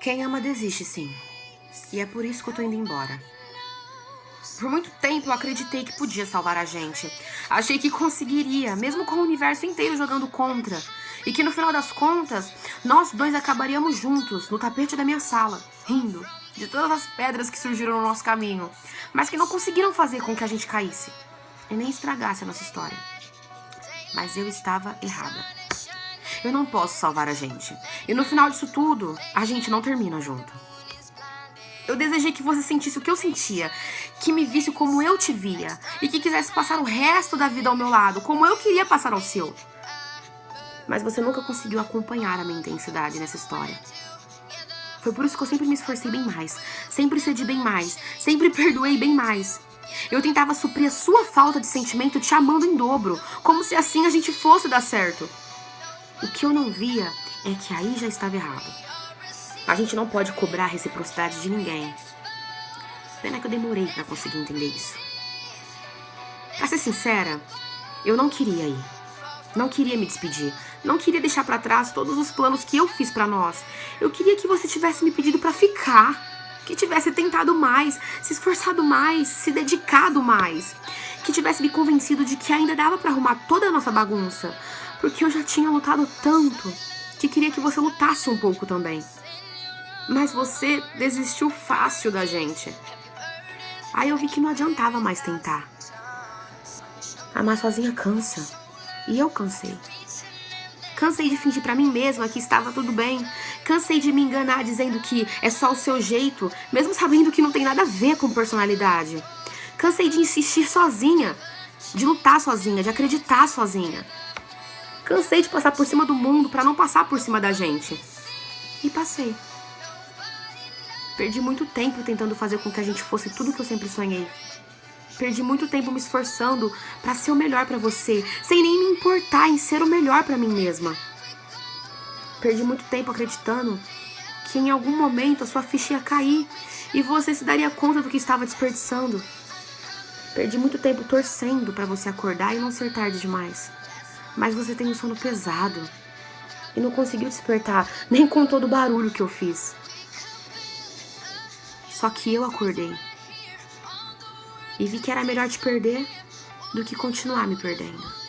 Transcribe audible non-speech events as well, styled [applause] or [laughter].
Quem ama desiste, sim. E é por isso que eu tô indo embora. Por muito tempo eu acreditei que podia salvar a gente. Achei que conseguiria, mesmo com o universo inteiro jogando contra. E que no final das contas, nós dois acabaríamos juntos, no tapete da minha sala, rindo de todas as pedras que surgiram no nosso caminho, mas que não conseguiram fazer com que a gente caísse e nem estragasse a nossa história. Mas eu estava errada. Eu não posso salvar a gente. E no final disso tudo, a gente não termina junto. Eu desejei que você sentisse o que eu sentia, que me visse como eu te via e que quisesse passar o resto da vida ao meu lado, como eu queria passar ao seu. Mas você nunca conseguiu acompanhar a minha intensidade nessa história. Foi por isso que eu sempre me esforcei bem mais, sempre cedi bem mais, sempre perdoei bem mais. Eu tentava suprir a sua falta de sentimento te amando em dobro, como se assim a gente fosse dar certo. O que eu não via é que aí já estava errado. A gente não pode cobrar reciprocidade de ninguém. Pena que eu demorei pra conseguir entender isso. Pra ser sincera, eu não queria ir. Não queria me despedir. Não queria deixar pra trás todos os planos que eu fiz pra nós. Eu queria que você tivesse me pedido pra ficar. Que tivesse tentado mais, se esforçado mais, se dedicado mais. Que tivesse me convencido de que ainda dava pra arrumar toda a nossa bagunça. Porque eu já tinha lutado tanto que queria que você lutasse um pouco também. Mas você desistiu fácil da gente. Aí eu vi que não adiantava mais tentar. Amar sozinha cansa. E eu cansei. Cansei de fingir para mim mesma que estava tudo bem. Cansei de me enganar dizendo que é só o seu jeito, mesmo sabendo que não tem nada a ver com personalidade. Cansei de insistir sozinha, de lutar sozinha, de acreditar sozinha. Cansei de passar por cima do mundo para não passar por cima da gente. E passei. Perdi muito tempo tentando fazer com que a gente fosse tudo que eu sempre sonhei. Perdi muito tempo me esforçando para ser o melhor para você, sem nem me importar em ser o melhor para mim mesma. Perdi muito tempo acreditando que em algum momento a sua ficha ia cair e você se daria conta do que estava desperdiçando. Perdi muito tempo torcendo para você acordar e não ser tarde demais. Mas você tem um sono pesado e não conseguiu despertar [laughs] nem com todo o barulho que eu fiz. Só que eu acordei. E vi que era melhor te perder do que continuar me perdendo.